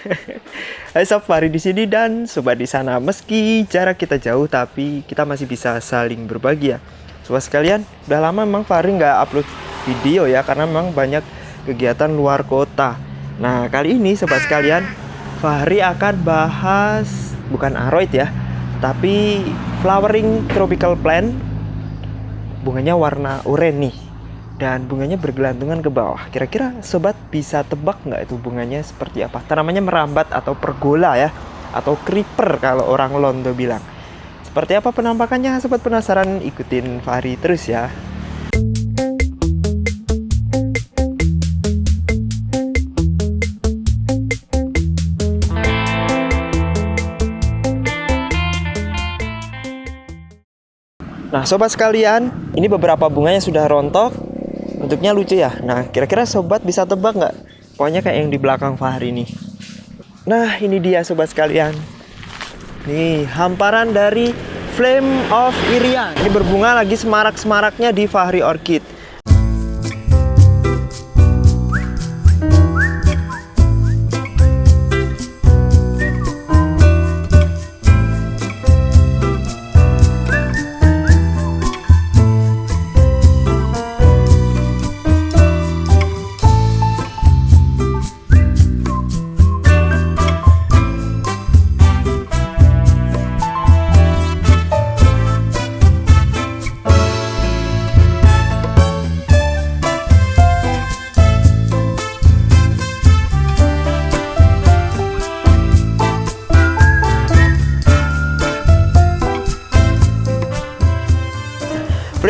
Hai sob, Fahri di sini dan sobat di sana. Meski jarak kita jauh, tapi kita masih bisa saling berbagi ya. Sobat sekalian, udah lama memang Fahri nggak upload video ya, karena memang banyak kegiatan luar kota. Nah, kali ini sobat sekalian, Fahri akan bahas bukan aroid ya, tapi flowering tropical plant. Bunganya warna oranye nih dan bunganya bergelantungan ke bawah. Kira-kira sobat bisa tebak nggak itu bunganya seperti apa? Tanamannya merambat atau pergola ya, atau creeper kalau orang Londo bilang. Seperti apa penampakannya? Sobat penasaran? Ikutin Fahri terus ya. Nah sobat sekalian, ini beberapa bunganya sudah rontok Bentuknya lucu ya. Nah kira-kira sobat bisa tebak nggak? Pokoknya kayak yang di belakang Fahri nih. Nah ini dia sobat sekalian. Nih hamparan dari Flame of Irian Ini berbunga lagi semarak-semaraknya di Fahri Orchid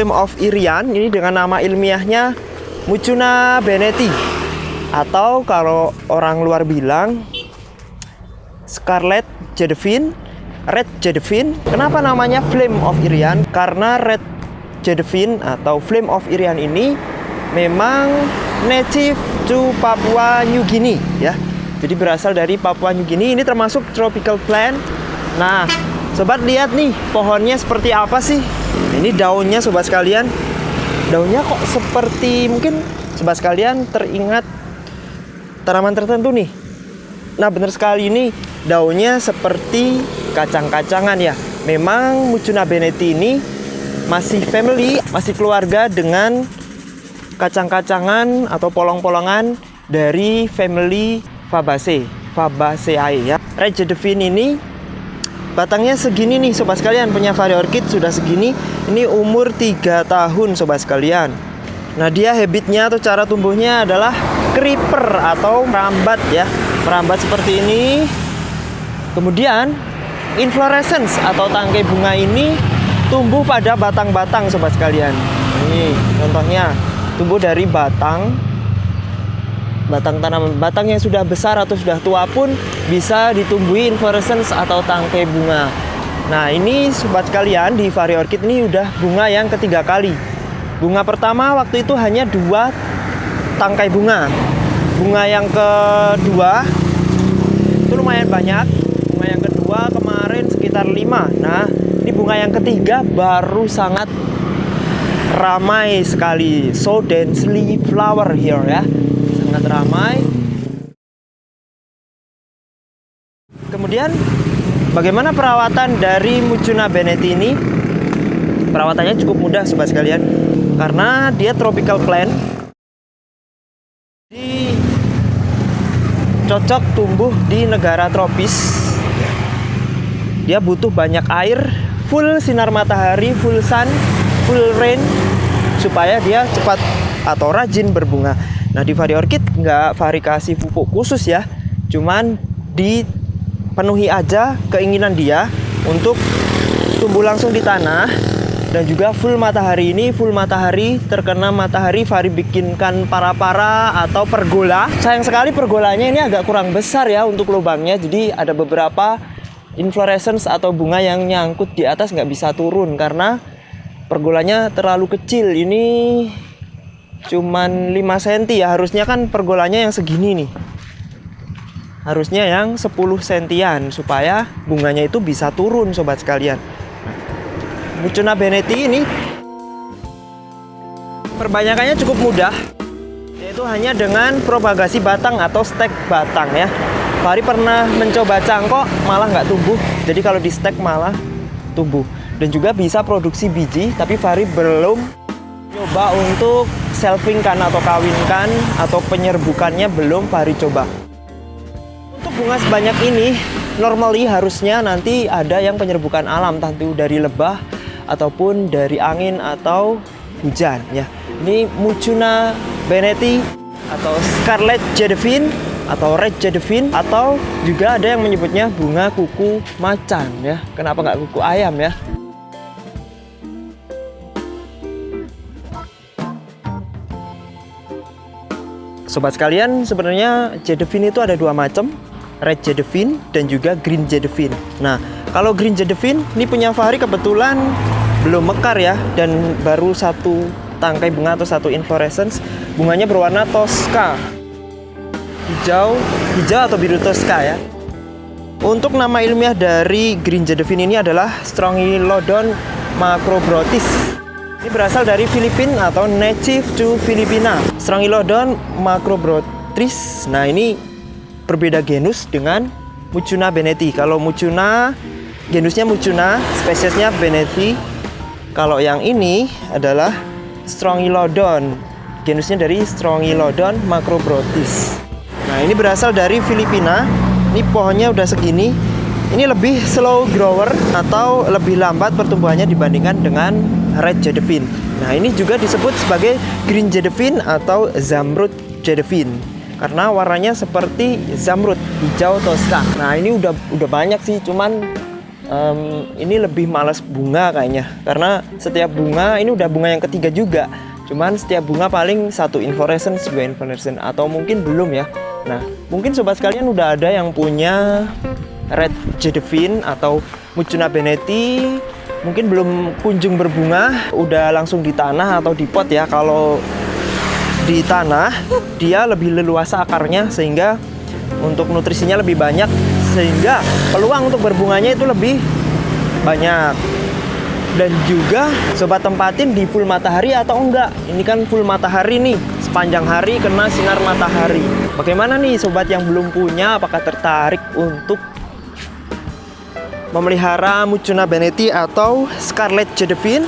Flame of Irian ini dengan nama ilmiahnya Mucuna beneti atau kalau orang luar bilang Scarlet Jadevine, Red Jadevine. Kenapa namanya Flame of Irian? Karena Red Jadevine atau Flame of Irian ini memang native to Papua New Guinea ya. Jadi berasal dari Papua New Guinea. Ini termasuk tropical plant. Nah, sobat lihat nih pohonnya seperti apa sih? Ini daunnya sobat sekalian. Daunnya kok seperti mungkin sobat sekalian teringat tanaman tertentu nih. Nah, benar sekali ini daunnya seperti kacang-kacangan ya. Memang Mucuna beneti ini masih family, masih keluarga dengan kacang-kacangan atau polong-polongan dari family Fabaceae, Fabaceae ya. Red Jadevine ini Batangnya segini nih sobat sekalian. Punya Fahri Orchid sudah segini. Ini umur 3 tahun sobat sekalian. Nah dia habitnya atau cara tumbuhnya adalah Creeper atau merambat ya. Merambat seperti ini. Kemudian Inflorescence atau tangkai bunga ini Tumbuh pada batang-batang sobat sekalian. Ini contohnya. Tumbuh dari batang batang tanaman batang yang sudah besar atau sudah tua pun bisa ditumbuhi inflorescence atau tangkai bunga. Nah ini sobat kalian di Fahri Orchid ini udah bunga yang ketiga kali. Bunga pertama waktu itu hanya dua tangkai bunga. Bunga yang kedua itu lumayan banyak. Bunga yang kedua kemarin sekitar lima. Nah ini bunga yang ketiga baru sangat ramai sekali. So densely flower here ya sangat ramai. Kemudian bagaimana perawatan dari Mucuna beneti ini? Perawatannya cukup mudah sobat sekalian karena dia tropical plant. Di cocok tumbuh di negara tropis. Dia butuh banyak air, full sinar matahari, full sun, full rain supaya dia cepat atau rajin berbunga. Nah di Fahri Orchid nggak Fahri kasih pupuk khusus ya. Cuman dipenuhi aja keinginan dia untuk tumbuh langsung di tanah. Dan juga full matahari ini full matahari terkena matahari Fahri bikinkan para-para atau pergola. Sayang sekali pergolanya ini agak kurang besar ya untuk lubangnya. Jadi ada beberapa inflorescence atau bunga yang nyangkut di atas nggak bisa turun Karena pergolanya terlalu kecil. Ini cuman 5 cm ya harusnya kan pergolanya yang segini nih harusnya yang 10 sentian supaya bunganya itu bisa turun sobat sekalian Mucuna beneti ini perbanyakannya cukup mudah yaitu hanya dengan propagasi batang atau stek batang ya Fahri pernah mencoba cangkok malah nggak tumbuh. Jadi kalau di stek malah tumbuh. Dan juga bisa produksi biji, tapi Fahri belum coba untuk selfingkan atau kawinkan atau penyerbukannya belum Fahri coba. Untuk bunga sebanyak ini, normally harusnya nanti ada yang penyerbukan alam, tentu dari lebah ataupun dari angin atau hujan ya. Ini Mucuna beneti atau Scarlet Jadevine atau red jadevine atau juga ada yang menyebutnya bunga kuku macan ya kenapa nggak kuku ayam ya Sobat sekalian, sebenarnya jadevine itu ada dua macam, red jadevine dan juga green jadevine. Nah, kalau green jadevine ini punya Fahri kebetulan belum mekar ya dan baru satu tangkai bunga atau satu inflorescence. Bunganya berwarna tosca hijau, hijau atau biru tosca ya. Untuk nama ilmiah dari green jadevine ini adalah Strongylodon macrobrotis. Ini berasal dari Filipina atau native to Filipina. Strongylodon macrobrotis. Nah, ini berbeda genus dengan Mucuna beneti. Kalau Mucuna genusnya Mucuna, spesiesnya beneti. Kalau yang ini adalah Strongylodon. Genusnya dari Strongylodon macrobrotis. Nah ini berasal dari Filipina Ini pohonnya udah segini Ini lebih slow grower Atau lebih lambat pertumbuhannya dibandingkan dengan Red Jadevine Nah ini juga disebut sebagai Green Jadevine atau Zamrud Jadevine Karena warnanya seperti zamrud hijau tosca Nah ini udah udah banyak sih cuman um, Ini lebih males bunga kayaknya. Karena setiap bunga ini udah bunga yang ketiga juga. Cuman setiap bunga paling satu inflorescence, dua inflorescence atau mungkin belum ya. Nah, mungkin sobat sekalian udah ada yang punya red jadevine atau mucuna beneti mungkin belum kunjung berbunga, udah langsung di tanah atau di pot ya. Kalau di tanah dia lebih leluasa akarnya sehingga untuk nutrisinya lebih banyak sehingga peluang untuk berbunganya itu lebih banyak. Dan juga sobat tempatin di full matahari atau enggak? Ini kan full matahari nih sepanjang hari kena sinar matahari. Bagaimana nih sobat yang belum punya? Apakah tertarik untuk memelihara Mucuna beneti atau Scarlet Jadevine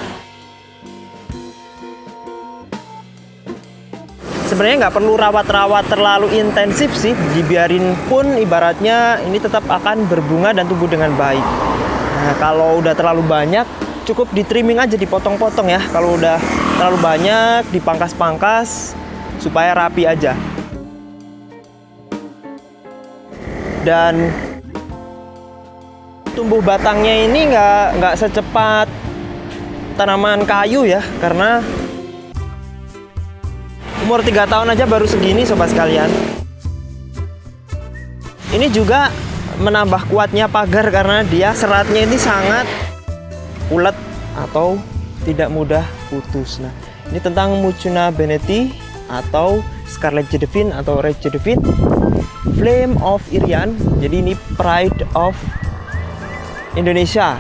sebenarnya nggak perlu rawat-rawat terlalu intensif sih. Dibiarin pun ibaratnya ini tetap akan berbunga dan tumbuh dengan baik. Nah kalau udah terlalu banyak cukup di trimming aja dipotong-potong ya. Kalau udah terlalu banyak dipangkas-pangkas supaya rapi aja. Dan tumbuh batangnya ini nggak nggak secepat tanaman kayu ya karena umur tiga tahun aja baru segini sobat sekalian ini juga menambah kuatnya pagar karena dia seratnya ini sangat ulet atau tidak mudah putus. Nah, ini tentang Mucuna beneti atau Scarlet Jadevine atau Red Jadevine, Flame of Irian. Jadi ini Pride of Indonesia.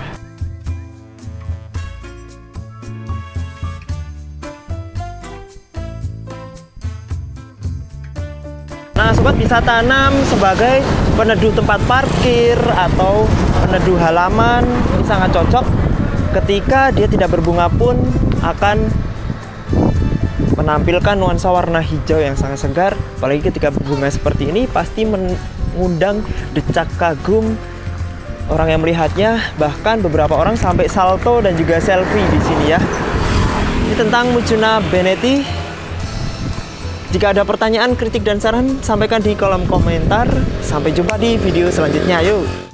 Nah, sobat bisa tanam sebagai peneduh tempat parkir atau peneduh halaman. Ini sangat cocok ketika dia tidak berbunga pun akan menampilkan nuansa warna hijau yang sangat segar apalagi ketika berbunga seperti ini pasti mengundang decak kagum orang yang melihatnya bahkan beberapa orang sampai salto dan juga selfie di sini ya ini tentang Mucuna beneti jika ada pertanyaan, kritik, dan saran, sampaikan di kolom komentar. Sampai jumpa di video selanjutnya. Yuk!